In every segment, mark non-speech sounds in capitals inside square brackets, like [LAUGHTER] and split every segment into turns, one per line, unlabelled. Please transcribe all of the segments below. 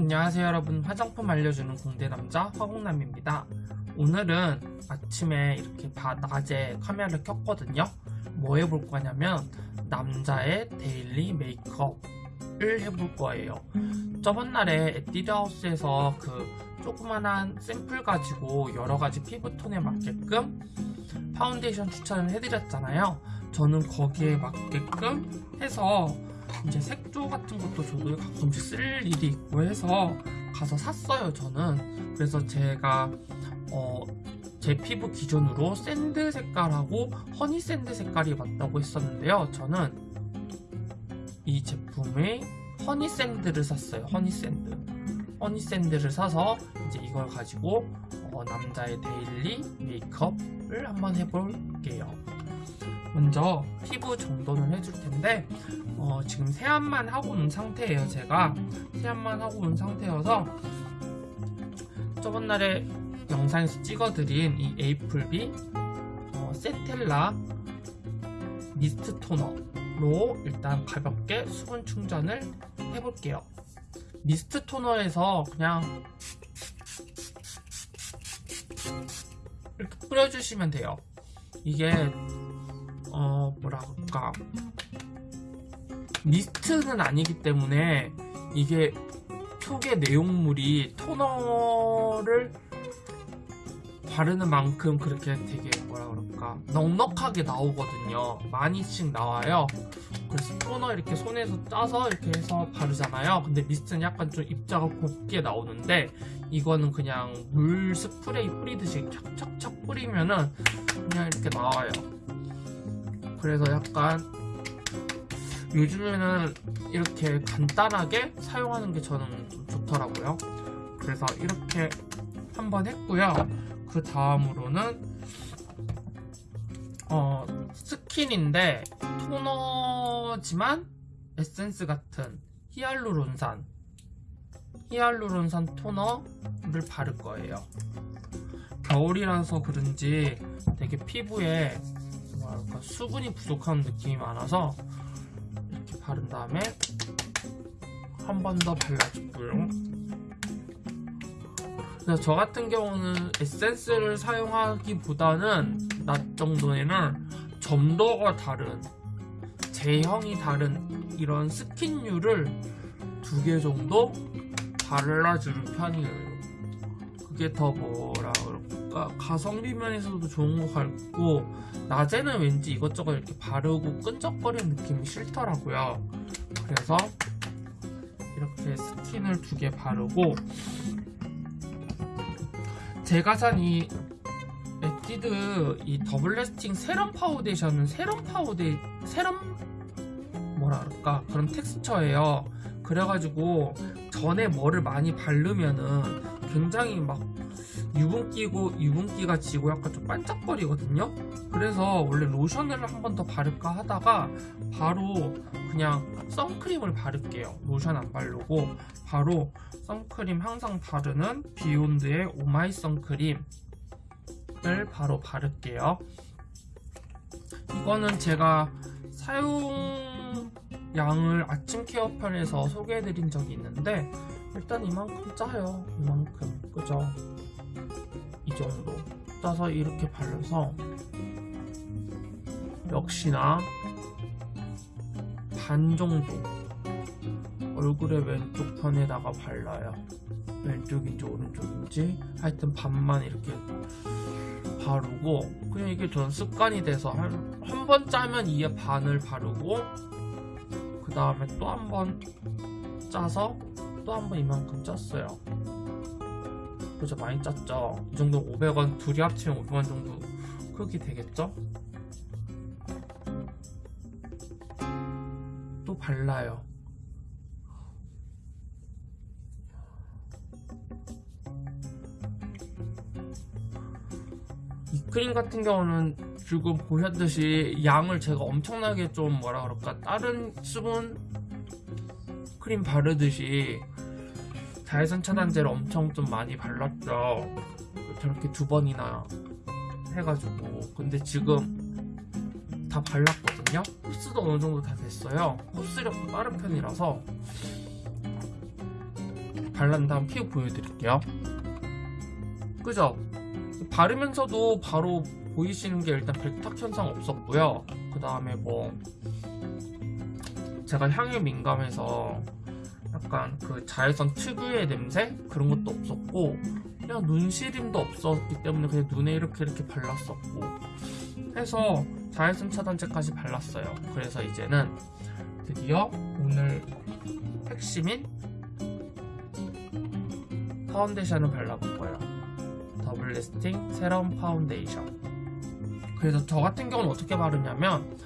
안녕하세요 여러분. 화장품 알려주는 공대남자 화공남입니다. 오늘은 아침에 이렇게 바, 낮에 카메라를 켰거든요. 뭐 해볼 거냐면 남자의 daily 메이크업을 해볼 거예요. 저번 날에 에뛰드하우스에서 그 조그만한 샘플 가지고 여러가지 피부톤에 맞게끔 파운데이션 추천을 해드렸잖아요. 저는 거기에 맞게끔 해서 이제 색조 같은 것도 저도 가끔씩 쓸 일이 있고 해서 가서 샀어요 저는. 그래서 제가 어, 제 피부 기준으로 sand 색깔하고 honey sand 색깔이 맞다고 했었는데요 저는. 이 제품의 honey sand를 샀어요 honey sand. honey sand를 사서 이제 이걸 가지고 어, 남자의 daily 메이크업을 한번 해볼게요 먼저 피부 정돈을 해줄 텐데 어, 지금 세안만 하고 온 상태예요 제가. 세안만 하고 온 상태여서 저번 날에 영상에서 찍어드린 이 에이플비 어, 세텔라 미스트 토너로 일단 가볍게 수분 충전을 해볼게요. 미스트 토너에서 그냥 이렇게 뿌려주시면 돼요. 이게 어 뭐라 그럴까. 미스트는 아니기 때문에 이게 속의 내용물이 토너를 바르는 만큼 그렇게 되게 뭐라 그럴까. 넉넉하게 나오거든요. 많이씩 나와요. 그래서 토너 이렇게 손에서 짜서 이렇게 해서 바르잖아요. 근데 미스트는 약간 좀 입자가 곱게 나오는데 이거는 그냥 물 스프레이 뿌리듯이 착착착 뿌리면은 그냥 이렇게 나와요 그래서 약간 요즘에는 이렇게 간단하게 사용하는 게 저는 좀 좋더라고요. 그래서 이렇게 한 번 했고요. 그 다음으로는 어, 스킨인데 토너지만 에센스 같은 히알루론산 히알루론산 토너를 바를 거예요. 겨울이라서 그런지 되게 피부에 뭐랄까 수분이 부족한 느낌이 많아서 이렇게 바른 다음에 한 번 더 발라주고요. 저 같은 경우는 에센스를 사용하기보다는 낮 정도에는 점도가 다른 제형이 다른 이런 스킨류를 두 개 정도 발라주는 편이에요. 그게 더 뭐라 그럴까 가성비 면에서도 좋은 것 같고 낮에는 왠지 이것저것 이렇게 바르고 끈적거리는 느낌이 싫더라고요. 그래서 이렇게 스킨을 두 개 바르고 제가 산 이 에뛰드 이 더블 래스팅 세럼 파운데이션은 세럼 파우데 세럼 뭐라 그럴까? 그런 텍스처예요. 그래가지고 전에 뭐를 많이 바르면은 굉장히 막 유분기고 유분기가 지고 약간 좀 반짝거리거든요? 그래서 원래 로션을 한 번 더 바를까 하다가 바로 그냥 선크림을 바를게요. 로션 안 바르고. 바로 선크림 항상 바르는 비욘드의 오마이 선크림을 바로 바를게요. 이거는 제가 사용 양을 아침 care 편에서 소개해드린 적이 있는데 일단 이만큼 짜요. 이만큼. 그죠? 이 정도 짜서 이렇게 발라서 역시나 반 정도 얼굴의 왼쪽 편에다가 발라요. 왼쪽인지 오른쪽인지? 하여튼 반만 이렇게 바르고 그냥 이게 전 습관이 돼서 한번 짜면 이에 반을 바르고 그 다음에 또 한 번 짜서 또 한 번 이만큼 짰어요 그죠 많이 짰죠. 이 정도 500원 둘이 합치면 500원 정도 크기 되겠죠? 또 발라요. 이 크림 같은 경우는 지금 보셨듯이 양을 제가 엄청나게 좀 뭐라 그럴까? 다른 수분 크림 바르듯이 자외선 차단제를 엄청 좀 많이 발랐죠 저렇게 두 번이나 해가지고 근데 지금 다 발랐거든요 흡수도 어느 정도 다 됐어요 흡수력도 빠른 편이라서 발란 다음 피부 보여드릴게요. 그죠? 바르면서도 바로 보이시는 게 일단 백탁 현상 없었고요. 그 다음에 뭐 제가 향에 민감해서 약간 그 자외선 특유의 냄새 그런 것도 없었고 그냥 눈시림도 없었기 때문에 그냥 눈에 이렇게 이렇게 발랐었고 해서 자외선 차단제까지 발랐어요. 그래서 이제는 드디어 오늘 핵심인 파운데이션을 발라볼 거예요. 더블 래스팅 세럼 파운데이션. 그래서 저 같은 경우는 어떻게 바르냐면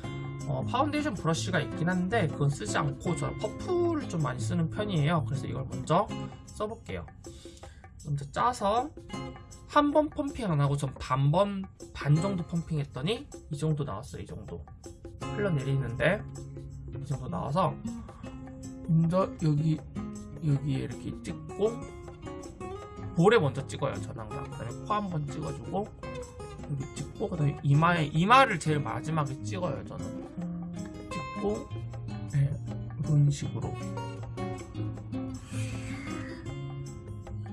어, 파운데이션 브러쉬가 있긴 한데 그건 쓰지 않고 저 퍼프를 좀 많이 쓰는 편이에요. 그래서 이걸 먼저 써볼게요. 먼저 짜서 한 번 펌핑 안 하고 전 반 번 반 정도 펌핑 했더니 이 정도 나왔어요. 이 정도 흘러내리는데 이 정도 나와서 먼저 여기 여기에 이렇게 찍고 볼에 먼저 찍어요. 전 항상 그 다음에 코 한 번 찍어주고 찍고 그다음에 이마에 이마를 제일 마지막에 찍어요. 저는 찍고 네, 이런 식으로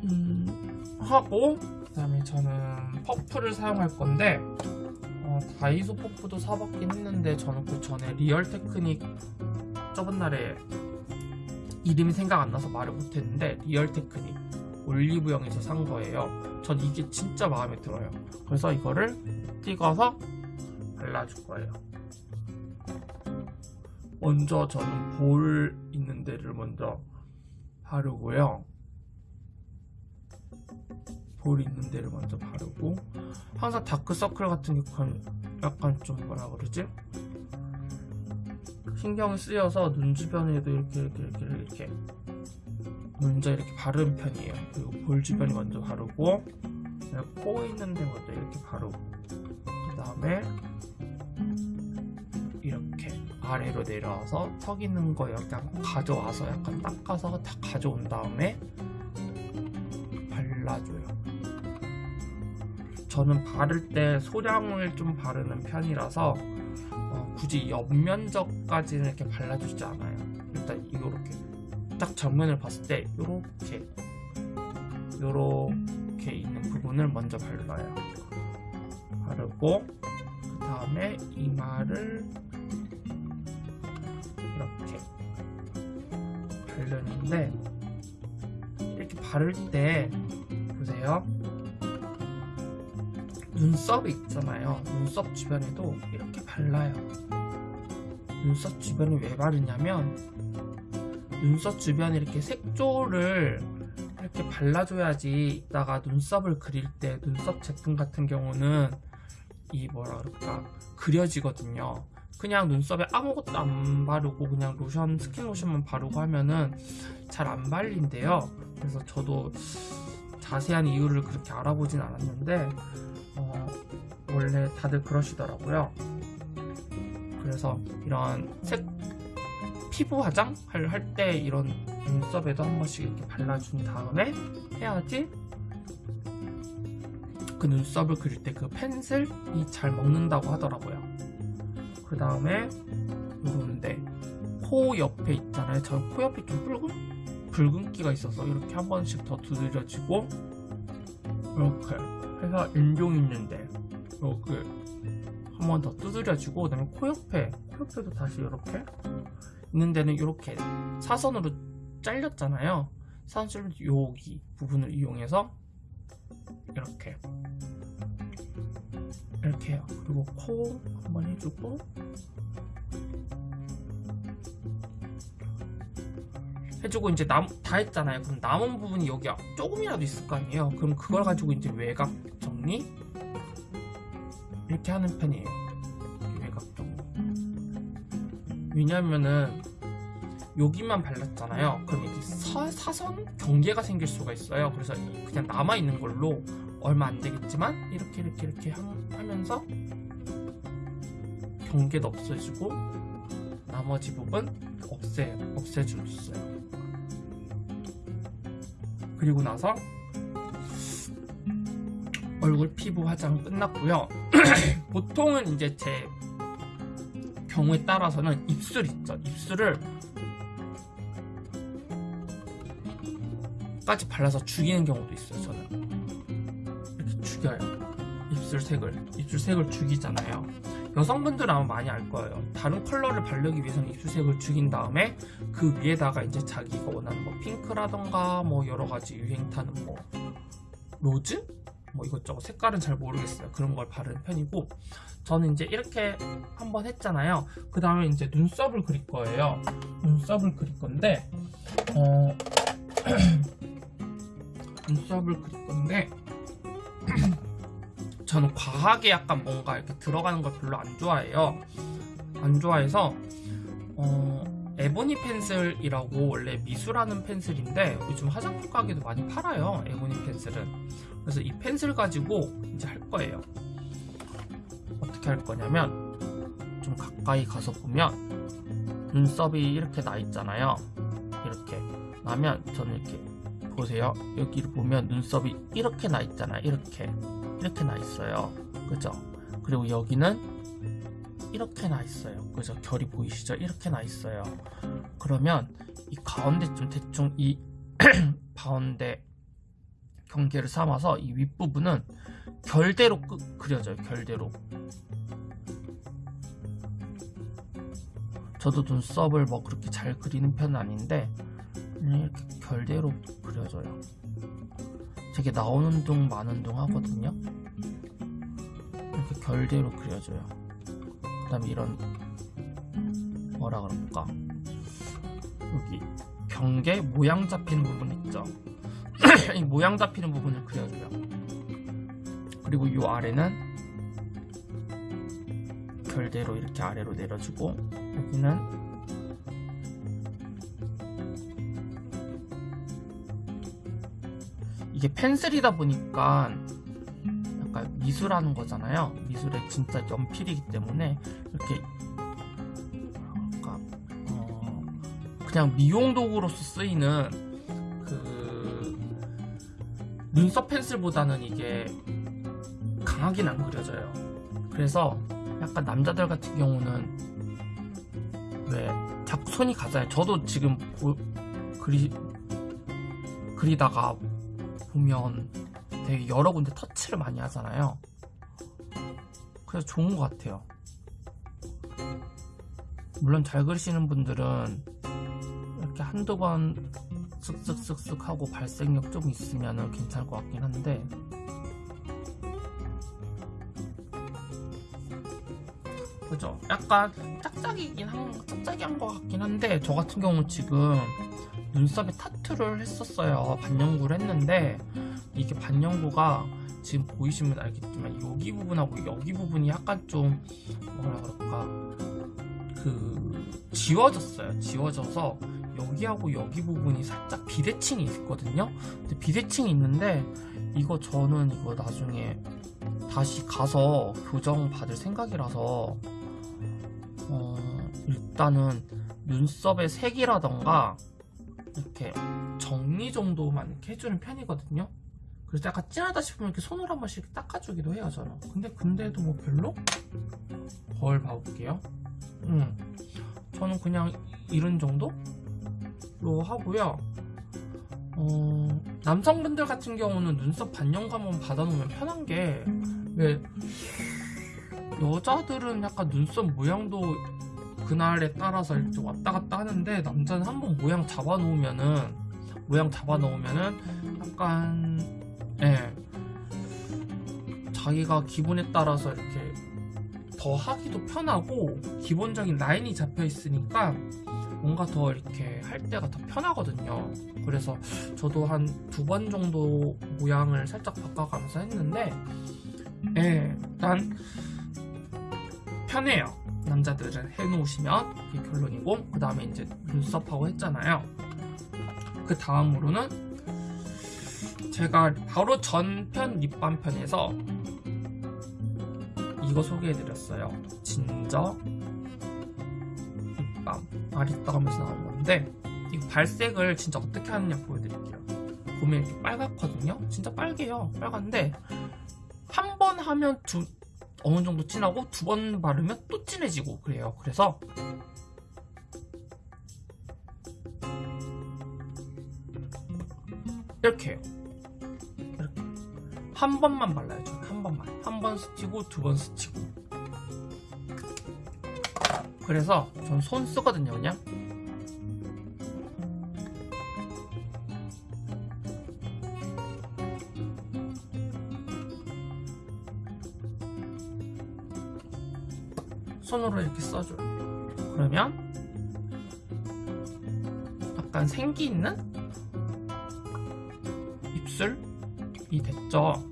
음, 하고 그 다음에 저는 퍼프를 사용할 건데 어, 다이소 퍼프도 사봤긴 했는데 저는 그 전에 Real Technique 저번 날에 이름이 생각 안 나서 말을 못했는데 Real Technique 올리브영에서 산 거예요. 전 이게 진짜 마음에 들어요. 그래서 이거를 찍어서 발라줄 거예요. 먼저 저는 볼 있는 데를 먼저 바르고요. 볼 있는 데를 먼저 바르고 항상 다크서클 같은 경우는 약간 좀 뭐라 그러지? 신경이 쓰여서 눈 주변에도 이렇게 이렇게 이렇게 이렇게 먼저 이렇게 바르는 편이에요. 그리고 볼 주변이 먼저 바르고 코 있는 데 먼저 이렇게 바르고 그 다음에 이렇게 아래로 내려와서 턱 있는 거 약간 가져와서 약간 닦아서 다 가져온 다음에 발라줘요. 저는 바를 때 소량을 좀 바르는 편이라서 어, 굳이 옆면적까지는 이렇게 발라주지 않아요. 일단 이렇게 딱 정면을 봤을 때 이렇게 이렇게 있는 부분을 먼저 발라요. 바르고 그 다음에 이마를 이렇게 바르는데 이렇게 바를 때 보세요. 눈썹이 있잖아요. 눈썹 주변에도 이렇게 발라요. 눈썹 주변에 왜 바르냐면 눈썹 주변에 이렇게 색조를 이렇게 발라줘야지 이따가 눈썹을 그릴 때 눈썹 제품 같은 경우는 이 뭐라 그럴까 그려지거든요. 그냥 눈썹에 아무것도 안 바르고 그냥 로션 스킨 로션만 바르고 하면은 잘 안 발린대요. 그래서 저도 자세한 이유를 그렇게 알아보진 않았는데 어, 원래 다들 그러시더라고요. 그래서 이런 색 피부 화장 할 때 이런 눈썹에도 한 번씩 이렇게 발라준 다음에 해야지 그 눈썹을 그릴 때 그 펜슬이 잘 먹는다고 하더라고요. 그 다음에 요런데 코 옆에 있잖아요. 저 코 옆에 좀 붉은 붉은기가 있어서 이렇게 한 번씩 더 두드려주고 이렇게 해서 인종 있는데 이렇게 한 번 더 두드려주고 그다음에 코 옆에 코 옆에도 다시 이렇게 있는 데는 이렇게 사선으로 잘렸잖아요. 사선 여기 부분을 이용해서 이렇게 이렇게 해요. 그리고 코 한번 해주고 해주고 이제 남, 다 했잖아요. 그럼 남은 부분이 여기 조금이라도 있을 거 아니에요. 그럼 그걸 가지고 이제 외곽 정리 이렇게 하는 편이에요. 왜냐면은 여기만 발랐잖아요. 그럼 사, 사선 경계가 생길 수가 있어요. 그래서 그냥 남아 있는 걸로 얼마 안 되겠지만 이렇게 이렇게 이렇게 하면서 경계도 없애주고 나머지 부분 없애 없애줬어요. 그리고 나서 얼굴 피부 화장 끝났고요. [CLEARS THROAT] 보통은 이제 제 경우에 따라서는 입술 있죠. 입술을 색까지 발라서 죽이는 경우도 있어요 저는. 이렇게 죽여요. 입술색을. 입술색을 죽이잖아요. 여성분들은 아마 많이 알 거예요. 다른 컬러를 바르기 위해서는 입술색을 죽인 다음에 그 위에다가 이제 자기가 원하는 뭐 핑크라던가 뭐 여러 가지 유행 타는 뭐 rose? 뭐 이것저것 색깔은 잘 모르겠어요. 그런 걸 바르는 편이고 저는 이제 이렇게 한번 했잖아요. 그 다음에 이제 눈썹을 그릴 거예요. 눈썹을 그릴 건데 어 [CLEARS THROAT] 눈썹을 그릴 건데 [CLEARS THROAT] 저는 과하게 약간 뭔가 이렇게 들어가는 걸 별로 안 좋아해요. 안 좋아해서 어 에보니 펜슬이라고 원래 미술하는 펜슬인데 요즘 화장품 가게도 많이 팔아요 에보니 펜슬은. 그래서 이 펜슬 가지고 이제 할 거예요. 어떻게 할 거냐면 좀 가까이 가서 보면 눈썹이 이렇게 나 있잖아요. 이렇게 나면 저는 이렇게 보세요. 여기를 보면 눈썹이 이렇게 나 있잖아요. 이렇게. 이렇게 나 있어요. 그죠? 그리고 여기는 이렇게 나 있어요. 그죠 결이 보이시죠? 이렇게 나 있어요. 그러면 이 가운데쯤 대충 이 [CLEARS THROAT] 가운데 경계를 삼아서 이 윗부분은 결대로 끄, 그려져요 결대로. 저도 눈썹을 뭐 그렇게 잘 그리는 편은 아닌데 이렇게 결대로 그려져요. 되게 나오는 둥 마는 둥 하거든요. 이렇게 결대로 그려져요. 그 다음에 이런 뭐라 그럴까? 여기 경계 모양 잡히는 부분 있죠? [CLEARS THROAT] 이 모양 잡히는 부분을 그려줘요. 그리고 이 아래는 결대로 이렇게 아래로 내려주고 여기는 이게 펜슬이다 보니까 약간 미술하는 거잖아요 미술의 진짜 연필이기 때문에 이렇게 어 그냥 미용 도구로서 쓰이는 그 눈썹 펜슬보다는 이게 강하긴 안 그려져요. 그래서 약간 남자들 같은 경우는 왜 자꾸 손이 가잖아요 저도 지금 보, 그리 그리다가 보면 되게 여러 군데 터치를 많이 하잖아요 그래서 좋은 것 같아요. 물론 잘 그리시는 분들은 이렇게 한두 번 쓱쓱쓱쓱 하고 발색력 좀 있으면 괜찮을 것 같긴 한데. 그죠? 약간 짝짝이긴 한, 짝짝이한 것 같긴 한데 저 같은 경우는 지금 눈썹에 타투를 했었어요. 반영구를 했는데 이게 반영구가 지금 보이시면 알겠지만 여기 부분하고 여기 부분이 약간 좀 뭐라 그럴까? 그 지워졌어요. 지워져서 여기하고 여기 부분이 살짝 비대칭이 있거든요. 근데 비대칭이 있는데 이거 저는 이거 나중에 다시 가서 교정 받을 생각이라서 어, 일단은 눈썹의 색이라던가 이렇게 정리 정도만 이렇게 해주는 편이거든요 그래서 약간 진하다 싶으면 이렇게 손으로 한 번씩 닦아주기도 해요 저는. 근데 근데도 뭐 별로? 거울 봐볼게요. 음, 저는 그냥 이런 정도로 하고요. 어, 남성분들 같은 경우는 눈썹 반영감은 받아놓으면 편한 게 왜 여자들은 약간 눈썹 모양도 그날에 따라서 이렇게 왔다 갔다 하는데 남자는 한번 모양 잡아 놓으면은 모양 잡아 놓으면은 약간 예. 자기가 기분에 따라서 이렇게 더 하기도 편하고 기본적인 라인이 잡혀 있으니까 뭔가 더 이렇게 할 때가 더 편하거든요. 그래서 저도 한 두 번 정도 모양을 살짝 바꿔가면서 했는데 예, 일단 편해요. 남자들은 해놓으시면 그게 결론이고 그 다음에 이제 눈썹하고 했잖아요. 그 다음으로는 제가 바로 전편 립밤 편에서 이거 소개해드렸어요. 진저 립밤 아리따 하면서 나온 건데 이 발색을 진짜 어떻게 하느냐 보여드릴게요. 보면 이렇게 빨갛거든요? 진짜 빨개요. 빨간데 한 번 하면 두 어느 정도 진하고 두 번 바르면 또 진해지고 그래요. 그래서 이렇게 해요 한 번만 발라요 저는. 한 번만. 한 번 스치고 두 번 스치고. 그래서 전 손 쓰거든요 그냥. 손으로 이렇게 써줘요. 그러면 약간 생기 있는 입술이 됐죠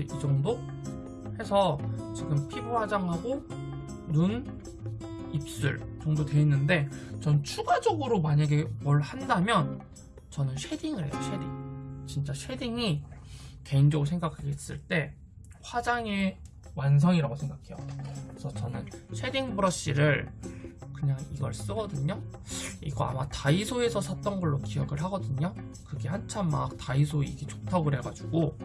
그래서 이 정도 해서 지금 피부 화장하고 눈, 입술 정도 돼 있는데 전 추가적으로 만약에 뭘 한다면 저는 shading을 해요 shading. 진짜 shading이 개인적으로 생각했을 때 화장의 완성이라고 생각해요. 그래서 저는 shading 브러쉬를 그냥 이걸 쓰거든요. 이거 아마 다이소에서 샀던 걸로 기억을 하거든요. 그게 한참 막 다이소 이게 좋다고 그래가지고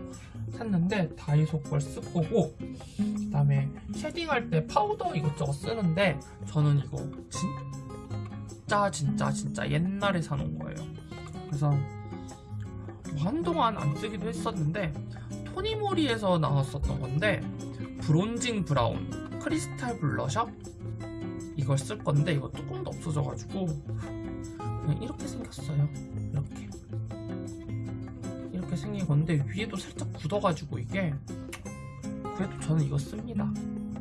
샀는데 다이소 걸 쓸 거고 그 다음에 shading할 때 파우더 이것저것 쓰는데 저는 이거 진짜 진짜 진짜 옛날에 사놓은 거예요. 그래서 뭐 한동안 안 쓰기도 했었는데 토니모리에서 나왔었던 건데 bronzing brown 크리스탈 블러셔? 이걸 쓸 건데 이거 뚜껑도 없어져가지고 그냥 이렇게 생겼어요. 이렇게 이렇게 생긴 건데 위에도 살짝 굳어가지고 이게 그래도 저는 이거 씁니다.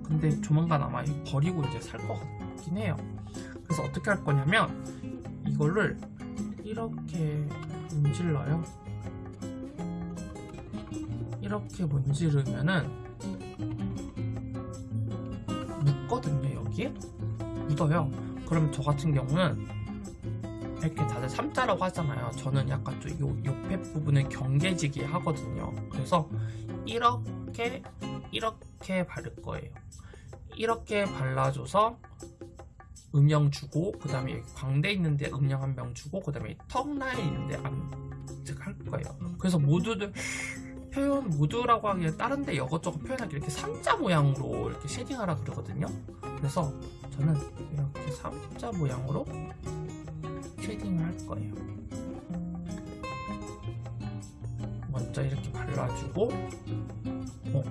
근데 조만간 아마 버리고 이제 살 것 같긴 해요. 그래서 어떻게 할 거냐면 이거를 이렇게 문질러요. 이렇게 문지르면은 묻거든요 여기에? 묻어요. 그럼 저 같은 경우는 이렇게 다들 삼자라고 하잖아요. 저는 약간 좀 요, 옆에 부분을 경계지게 하거든요. 그래서 이렇게 이렇게 바를 거예요. 이렇게 발라줘서 음영 주고 그 다음에 광대 있는데 음영 한명 주고 그 다음에 턱 라인 있는데 안할 거예요. 그래서 모두들 표현 모두라고 하기에 다른데 이것저것 표현하기 이렇게 삼자 모양으로 이렇게 shading하라 그러거든요. 그래서 저는 이렇게 삼자 모양으로 shading을 할 거예요. 먼저 이렇게 발라주고 어.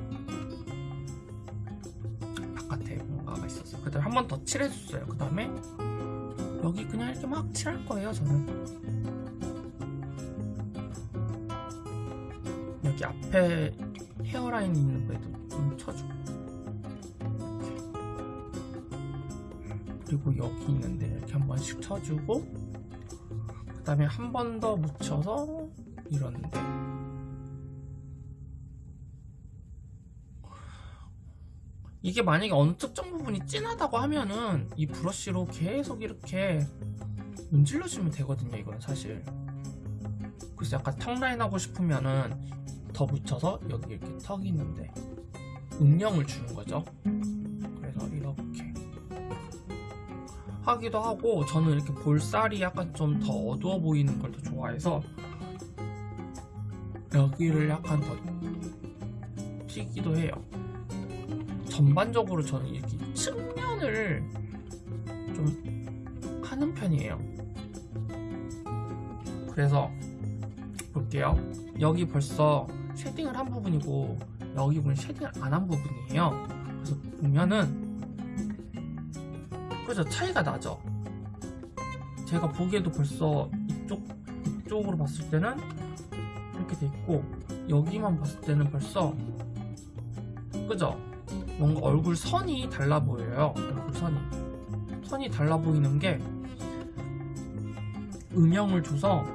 바깥에 뭔가가 있었어요 그 다음에 한 번 더 칠해줬어요. 그 다음에 여기 그냥 이렇게 막 칠할 거예요 저는. 여기 앞에 헤어라인 있는 거에도 좀 쳐주고. 그리고 여기 있는데 이렇게 한 번씩 쳐주고 그 다음에 한 번 더 묻혀서 이러는데. 이게 만약에 어느 특정 부분이 진하다고 하면은 이 브러쉬로 계속 이렇게 문질러주면 되거든요 이건 사실. 그래서 약간 턱 라인 하고 싶으면은 더 묻혀서 여기 이렇게 턱이 있는데. 음영을 주는 거죠 하기도 하고 저는 이렇게 볼살이 약간 좀 더 어두워 보이는 걸 더 좋아해서 여기를 약간 더 튀기도 해요. 전반적으로 저는 이렇게 측면을 좀 하는 편이에요. 그래서 볼게요. 여기 벌써 shading을 한 부분이고 여기 부분 shading을 안 한 부분이에요. 그래서 보면은 그죠 차이가 나죠. 제가 보기에도 벌써 이쪽 이쪽으로 봤을 때는 이렇게 돼 있고 여기만 봤을 때는 벌써 그죠? 뭔가 얼굴 선이 달라 보여요. 얼굴 선이. 선이 달라 보이는 게 음영을 줘서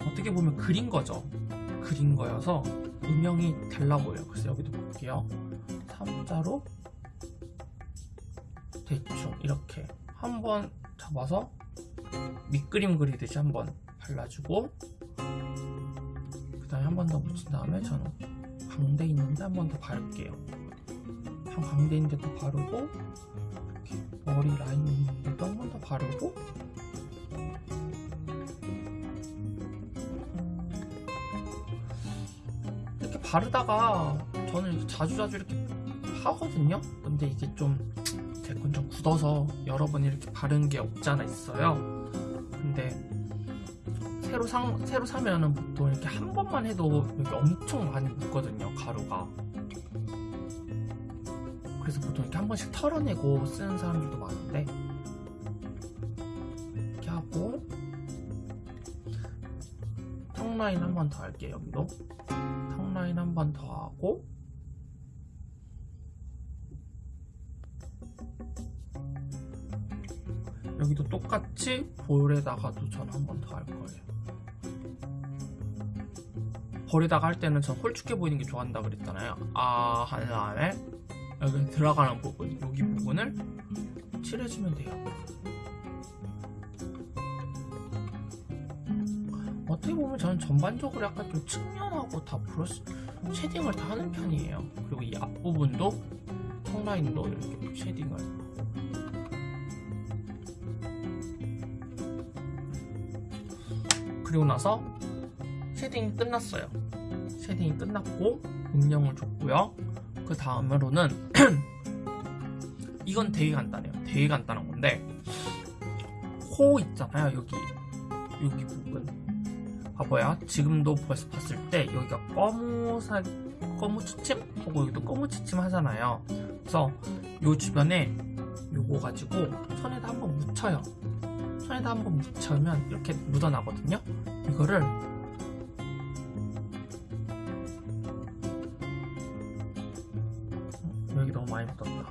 어떻게 보면 그린 거죠. 그린 거여서 음영이 달라 보여요. 그래서 여기도 볼게요. 3자로 대충 이렇게 한번 잡아서 밑그림 그리듯이 한번 발라주고 그 다음에 한 번더 묻힌 다음에 저는 광대 있는데 한 번 더 바를게요. 한 광대 있는데도 바르고 이렇게 머리 라인 있는데도 한 번 더 바르고 이렇게 바르다가 저는 자주자주 이렇게 하거든요. 근데 이게 좀 제건좀 굳어서 여러 번 이렇게 바른 게 없지 않아 있어요. 근데 새로 사, 새로 사면은 보통 이렇게 한 번만 해도 여기 엄청 많이 묻거든요 가루가. 그래서 보통 이렇게 한 번씩 털어내고 쓰는 사람들도 많은데 이렇게 하고 턱 라인 한 번 더 할게요 여기도. 턱 라인 한 번 더 하고 여기도 똑같이 볼에다가도 전한번 더 할 거예요. 볼에다가 할 때는 전 홀쭉해 보이는 게 좋아한다 그랬잖아요. 아 한 다음에 여기 들어가는 부분 여기 부분을 칠해주면 돼요. 어떻게 보면 저는 전반적으로 약간 좀 측면하고 다 브러쉬 shading을 다 하는 편이에요. 그리고 이 앞부분도 턱라인도 이렇게 shading을 그리고 나서 shading이 끝났어요. shading이 끝났고 음영을 줬고요. 그 다음으로는 [CLEARS THROAT] 이건 되게 간단해요. 되게 간단한 건데 코 있잖아요 여기. 여기 부분. 봐봐요. 지금도 벌써 봤을 때 여기가 검은색 검은 추침? 하고 여기도 검은 추침 하잖아요. 그래서 요 주변에 요거 가지고 손에다 한번 묻혀요 손에다 한번 묻혀면 이렇게 묻어나거든요. 이거를 여기 너무 많이 묻었다.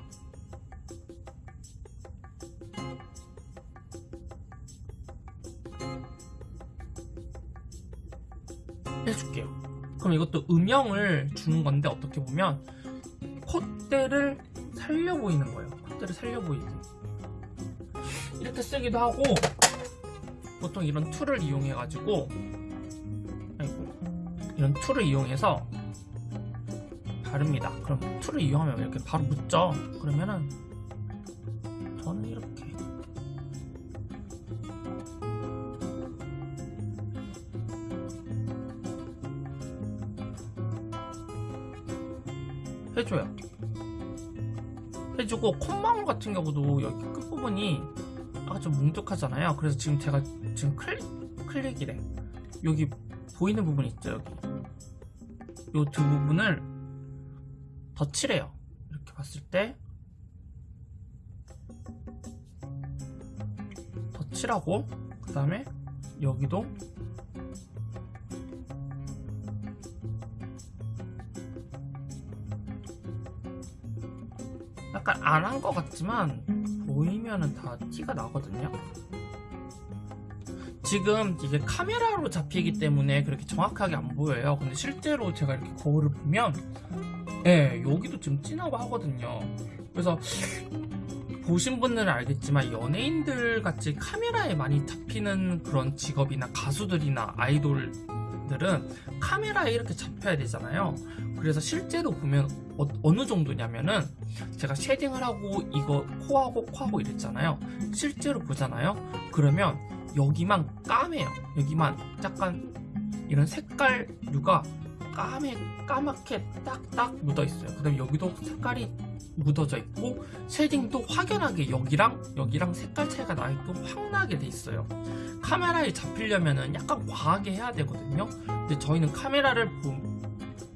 해줄게요. 그럼 이것도 음영을 주는 건데 어떻게 보면 콧대를 살려 보이는 거예요. 콧대를 살려 보이게 이렇게 쓰기도 하고 보통 이런 tool을 이용해 가지고 이런 tool을 이용해서 바릅니다. 그럼 tool을 이용하면 이렇게 바로 묻죠? 그러면은 저는 이렇게. 해줘요. 해주고 콧망울 같은 경우도 여기 끝부분이 좀 뭉툭하잖아요. 그래서 지금 제가 지금 클릭, 클릭이래. 여기 보이는 부분 있죠 여기? 요 두 부분을 덧칠해요. 이렇게 봤을 때 덧칠하고 그 다음에 여기도 약간 안 한 것 같지만 보이면은 다 티가 나거든요. 지금 이게 카메라로 잡히기 때문에 그렇게 정확하게 안 보여요. 근데 실제로 제가 이렇게 거울을 보면 예, 여기도 좀 진하고 하거든요. 그래서 보신 분들은 알겠지만 연예인들 같이 카메라에 많이 잡히는 그런 직업이나 가수들이나 아이돌 들은 카메라에 이렇게 잡혀야 되잖아요. 그래서 실제로 보면 어, 느 정도냐면은 제가 shading을 하고 이거 코하고 코하고 이랬잖아요. 실제로 보잖아요. 그러면 여기만 까매요. 여기만 약간 이런 색깔류가 까매 까맣게 딱딱 묻어 있어요. 그 다음에 여기도 색깔이 묻어져 있고 shading도 확연하게 여기랑 여기랑 색깔 차이가 나있고 확 나게 돼 있어요. 카메라에 잡히려면은 약간 과하게 해야 되거든요. 근데 저희는 카메라를 보,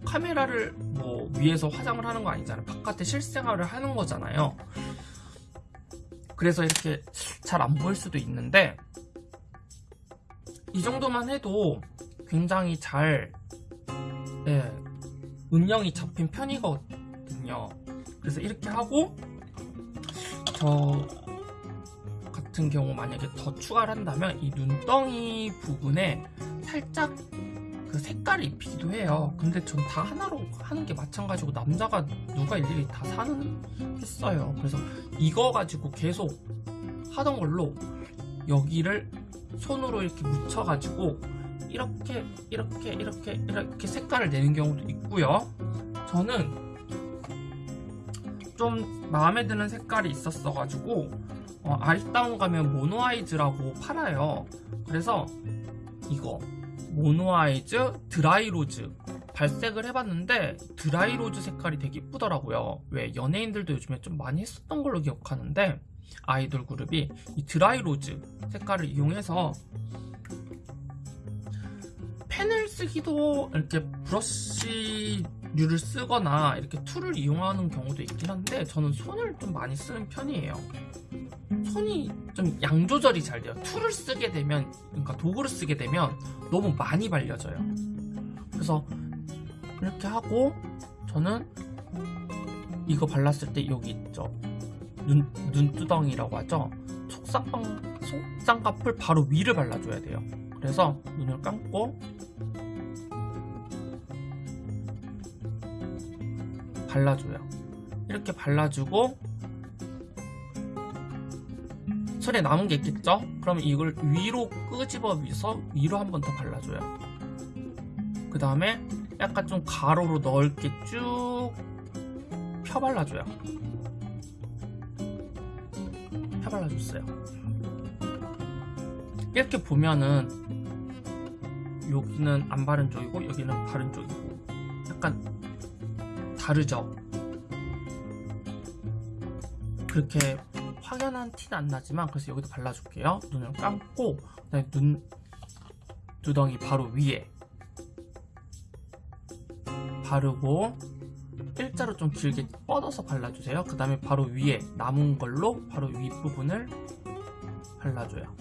카메라를 뭐 위에서 화장을 하는 거 아니잖아요. 바깥에 실생활을 하는 거잖아요. 그래서 이렇게 잘 안 보일 수도 있는데 이 정도만 해도 굉장히 잘 예, 음영이 잡힌 편이거든요. 그래서 이렇게 하고 저 같은 경우 만약에 더 추가를 한다면 이 눈덩이 부분에 살짝 그 색깔을 입히기도 해요. 근데 전 다 하나로 하는 게 마찬가지고 남자가 누가 일일이 다 사는 했어요. 그래서 이거 가지고 계속 하던 걸로 여기를 손으로 이렇게 묻혀가지고 이렇게 이렇게 이렇게 이렇게 색깔을 내는 경우도 있고요. 저는 좀 마음에 드는 색깔이 있었어 가지고 어, 아리따운 가면 모노아이즈라고 팔아요. 그래서 이거 mono eyes dry rose 발색을 해봤는데 dry rose 색깔이 되게 이쁘더라고요. 왜 연예인들도 요즘에 좀 많이 했었던 걸로 기억하는데 아이돌 그룹이 이 dry rose 색깔을 이용해서 펜을 쓰기도 이렇게 브러쉬류를 쓰거나 이렇게 tool을 이용하는 경우도 있긴 한데 저는 손을 좀 많이 쓰는 편이에요. 손이 좀 양 조절이 잘 돼요. 툴을 쓰게 되면, 그러니까 도구를 쓰게 되면 너무 많이 발려져요. 그래서 이렇게 하고 저는 이거 발랐을 때 여기 있죠. 눈, 눈두덩이라고 하죠. 속쌍꺼풀 바로 위를 발라줘야 돼요. 그래서 눈을 감고 발라줘요. 이렇게 발라주고 손에 남은 게 있겠죠? 그러면 이걸 위로 끄집어서 위로 한 번 더 발라줘요. 그 다음에 약간 좀 가로로 넓게 쭉 펴발라줘요. 펴발라줬어요. 이렇게 보면은 여기는 안 바른 쪽이고 여기는 바른 쪽이고 약간 다르죠? 그렇게 확연한 티는 안 나지만 그래서 여기도 발라줄게요. 눈을 감고 그다음에 눈 두덩이 바로 위에 바르고 일자로 좀 길게 뻗어서 발라주세요. 그 다음에 바로 위에 남은 걸로 바로 윗부분을 발라줘요.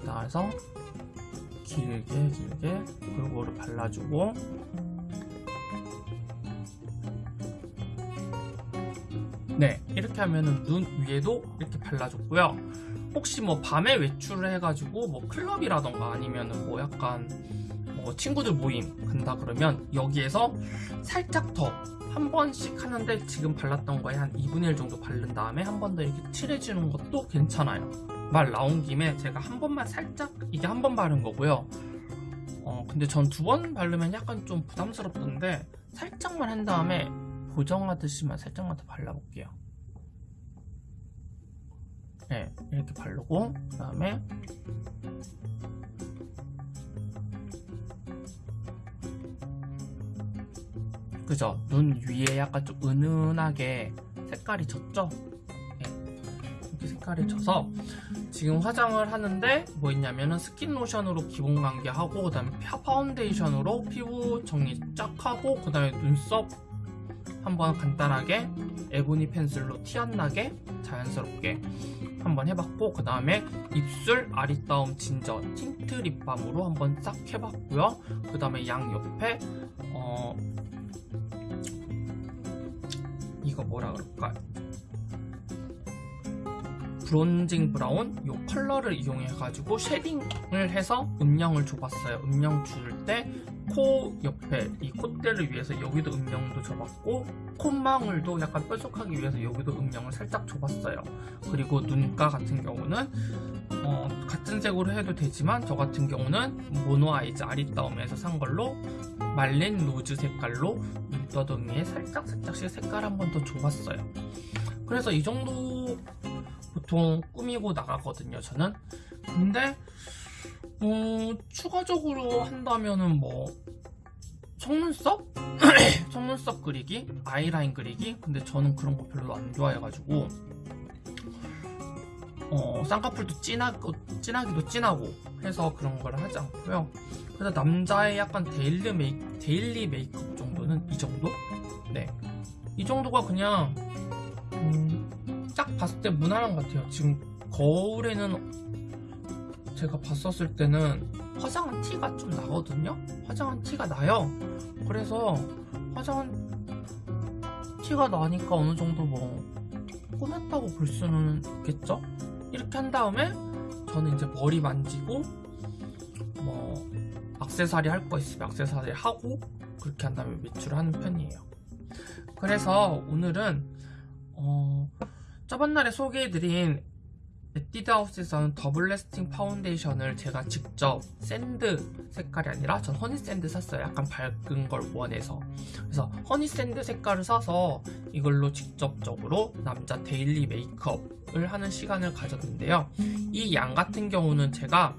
그다음에서 길게 길게 골고루 발라주고 네 이렇게 하면은 눈 위에도 이렇게 발라줬고요. 혹시 뭐 밤에 외출을 해가지고 뭐 클럽이라던가 아니면은 뭐 약간 뭐 친구들 모임 간다 그러면 여기에서 살짝 더 한 번씩 하는데 지금 발랐던 거에 한 2분의 1 정도 바른 다음에 한 번 더 이렇게 칠해주는 것도 괜찮아요. 말 나온 김에 제가 한 번만 살짝 이게 한 번 바른 거고요. 어 근데 전 두 번 바르면 약간 좀 부담스럽던데 살짝만 한 다음에 보정하듯이만 살짝만 더 발라볼게요 네 이렇게 바르고 그 다음에 그죠 눈 위에 약간 좀 은은하게 색깔이 졌죠 네. 이렇게 색깔이 져서 지금 화장을 하는데 뭐 있냐면은 스킨 로션으로 기본 관리하고 그 다음에 파운데이션으로 피부 정리 쫙 하고 그 다음에 눈썹 한번 간단하게 ebony pencil로 티 안 나게 자연스럽게 한번 해봤고 그 다음에 입술 아리따움 ginger tint lip balm으로 한번 싹 해봤고요. 그 다음에 양 옆에 어 이거 뭐라 그럴까 bronzing brown 이 컬러를 이용해 가지고 shading을 해서 음영을 줘봤어요. 음영 줄 때 코 옆에 이 콧대를 위해서 여기도 음영도 줘봤고 콧망울도 약간 뾰족하기 위해서 여기도 음영을 살짝 줘봤어요. 그리고 눈가 같은 경우는 어, 같은 색으로 해도 되지만 저 같은 경우는 mono eyes 아리따움에서 산 걸로 말린 로즈 색깔로 눈떠덩이에 살짝 살짝씩 색깔 한 번 더 줘봤어요. 그래서 이 정도 보통 꾸미고 나가거든요 저는 근데 어, 추가적으로 한다면은 뭐 속눈썹? [CLEARS THROAT] 속눈썹 그리기? 아이라인 그리기? 근데 저는 그런 거 별로 안 좋아해가지고 어, 쌍꺼풀도 진하고, 진하기도 진하고 해서 그런 걸 하지 않고요 그래서 남자의 약간 daily, 메이, daily 메이크업 정도는 이 정도? 네. 이 정도가 그냥 음, 딱 봤을 때 무난한 것 같아요. 지금 거울에는 제가 봤었을 때는 화장한 티가 좀 나거든요? 화장한 티가 나요? 그래서 화장한 티가 나니까 어느 정도 뭐 꾸몄다고 볼 수는 있겠죠? 이렇게 한 다음에 저는 이제 머리 만지고 뭐 악세사리 할 거 있으면 악세사리 하고 그렇게 한 다음에 외출을 하는 편이에요. 그래서 오늘은 어 저번날에 소개해드린 에뛰드하우스에서는 double lasting foundation을 제가 직접 sand 색깔이 아니라 전 honey sand 샀어요. 약간 밝은 걸 원해서. 그래서 honey sand 색깔을 사서 이걸로 직접적으로 남자 데일리 메이크업을 하는 시간을 가졌는데요. 이 양 같은 경우는 제가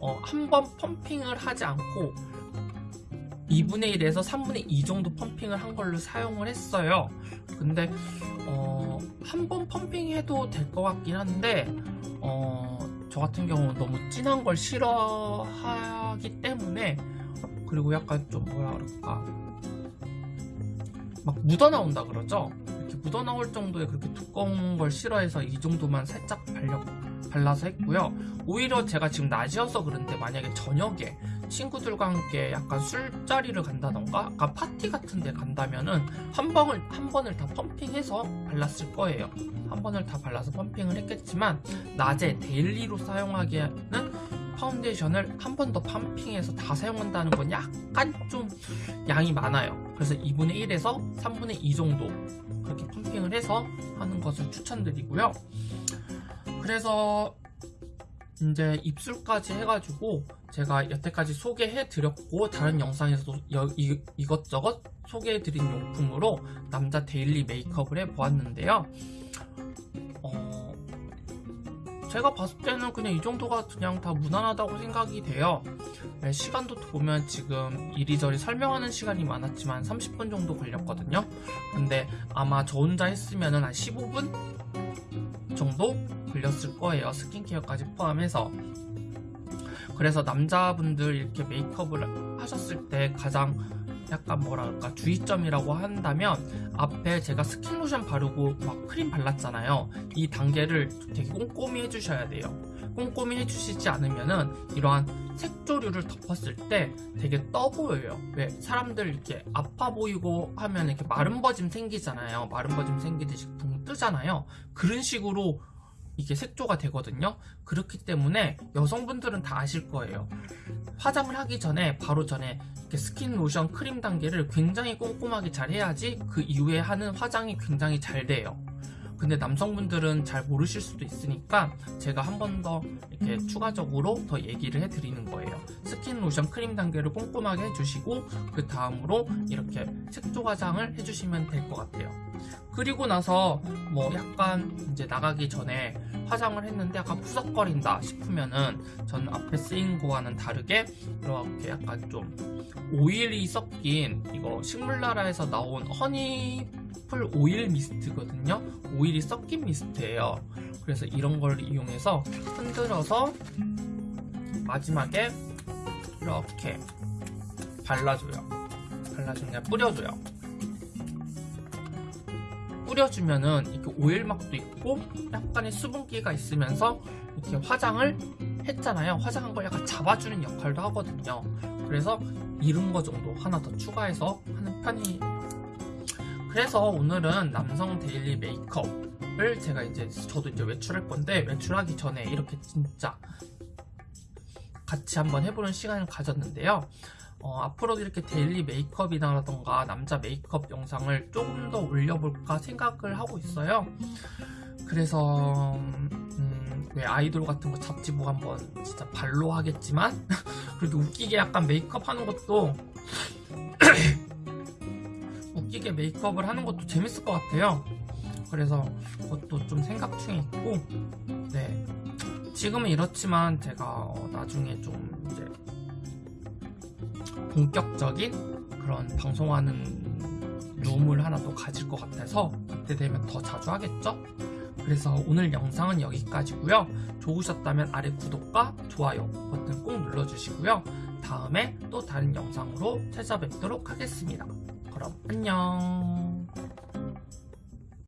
어, 한 번 펌핑을 하지 않고 2분의 1에서 3분의 2 정도 펌핑을 한 걸로 사용을 했어요. 근데 어, 한 번 펌핑해도 될 것 같긴 한데 어, 저 같은 경우는 너무 진한 걸 싫어하기 때문에 그리고 약간 좀 뭐라 그럴까? 막 묻어나온다 그러죠? 이렇게 묻어나올 정도의 그렇게 두꺼운 걸 싫어해서 이 정도만 살짝 발려, 발라서 했고요. 오히려 제가 지금 낮이어서 그런데 만약에 저녁에 친구들과 함께 약간 술자리를 간다던가 약간 파티 같은 데 간다면은 한 번을 한 번을 다 펌핑해서 발랐을 거예요. 한 번을 다 발라서 펌핑을 했겠지만 낮에 daily로 사용하기에는 파운데이션을 한 번 더 펌핑해서 다 사용한다는 건 약간 좀 양이 많아요. 그래서 2분의 1에서 3분의 2 정도 그렇게 펌핑을 해서 하는 것을 추천드리고요. 그래서 이제 입술까지 해가지고 제가 여태까지 소개해드렸고 다른 영상에서도 여- 이, 이것저것 소개해드린 용품으로 남자 daily 메이크업을 해보았는데요. 어, 제가 봤을 때는 그냥 이 정도가 그냥 다 무난하다고 생각이 돼요. 네, 시간도 보면 지금 이리저리 설명하는 시간이 많았지만 30분 정도 걸렸거든요. 근데 아마 저 혼자 했으면 한 15분 정도 걸렸을 거예요. 스킨케어까지 포함해서. 그래서 남자분들 이렇게 메이크업을 하셨을 때 가장 약간 뭐랄까 주의점이라고 한다면 앞에 제가 스킨 로션 바르고 막 크림 발랐잖아요. 이 단계를 되게 꼼꼼히 해주셔야 돼요. 꼼꼼히 해주시지 않으면 은 이러한 색조류를 덮었을 때 되게 떠 보여요. 왜? 사람들 이렇게 아파 보이고 하면 이렇게 마른 버짐 생기잖아요. 마른 버짐 생기듯이 붕 뜨잖아요. 그런 식으로 이게 색조가 되거든요. 그렇기 때문에 여성분들은 다 아실 거예요. 화장을 하기 전에 바로 전에 이렇게 스킨 로션 크림 단계를 굉장히 꼼꼼하게 잘 해야지 그 이후에 하는 화장이 굉장히 잘 돼요. 근데 남성분들은 잘 모르실 수도 있으니까 제가 한 번 더 이렇게 추가적으로 더 얘기를 해드리는 거예요. 스킨 로션 크림 단계를 꼼꼼하게 해주시고 그 다음으로 이렇게 색조 화장을 해주시면 될 것 같아요 그리고 나서 뭐 약간 이제 나가기 전에 화장을 했는데 약간 푸석거린다 싶으면은 저는 앞에 쓰인 거와는 다르게 이렇게 약간 좀 오일이 섞인 이거 식물나라에서 나온 honeyful oil mist거든요. 오일이 섞인 미스트예요. 그래서 이런 걸 이용해서 흔들어서 마지막에 이렇게 발라줘요. 발라주는 게 뿌려줘요 뿌려주면은 이렇게 오일막도 있고 약간의 수분기가 있으면서 이렇게 화장을 했잖아요. 화장한 걸 약간 잡아주는 역할도 하거든요. 그래서 이런 거 정도 하나 더 추가해서 하는 편이에요. 그래서 오늘은 남성 daily 메이크업을 제가 이제 저도 이제 외출할 건데 외출하기 전에 이렇게 진짜 같이 한번 해보는 시간을 가졌는데요 어, 앞으로도 이렇게 daily 메이크업이라던가 남자 메이크업 영상을 조금 더 올려볼까 생각을 하고 있어요. 그래서 음, 왜 아이돌 같은 거 잡지 뭐 한번 진짜 발로 하겠지만 [LAUGHS] 그렇게 웃기게 약간 메이크업 하는 것도 [CLEARS THROAT] 웃기게 메이크업을 하는 것도 재밌을 것 같아요. 그래서 그것도 좀 생각 중에 있고 네. 지금은 이렇지만 제가 어, 나중에 좀 이제 본격적인 그런 방송하는 룸을 하나 또 가질 것 같아서 그때 되면 더 자주 하겠죠? 그래서 오늘 영상은 여기까지고요. 좋으셨다면 아래 구독과 좋아요 버튼 꼭 눌러주시고요. 다음에 또 다른 영상으로 찾아뵙도록 하겠습니다. 그럼 안녕